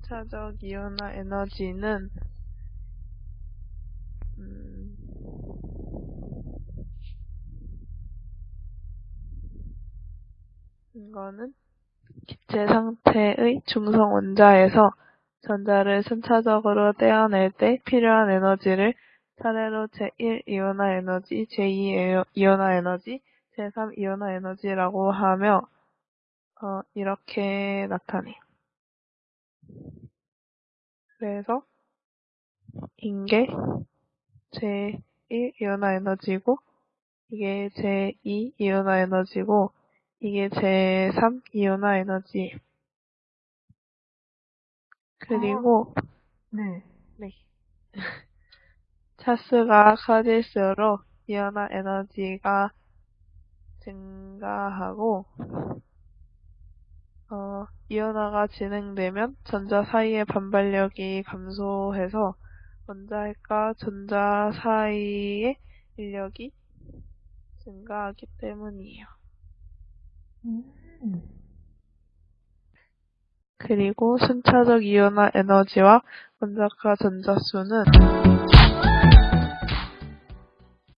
순차적 이온화 에너지는 음, 이거는 기체 상태의 중성 원자에서 전자를 순차적으로 떼어낼 때 필요한 에너지를 차례로 제1 이온화 에너지, 제2 이온화 에너지, 제3 이온화 에너지라고 하며 어, 이렇게 나타내요. 그래서 인게 제1 이온화 에너지고 이게 제2 이온화 에너지고 이게 제3 이온화 에너지 그리고 네. 네. 차수가 커질수록 이온화 에너지가 증가하고 어, 이온화가 진행되면 전자 사이의 반발력이 감소해서 원자핵과 전자 사이의 인력이 증가하기 때문이에요. 음. 그리고 순차적 이온화 에너지와 원자과 전자 수는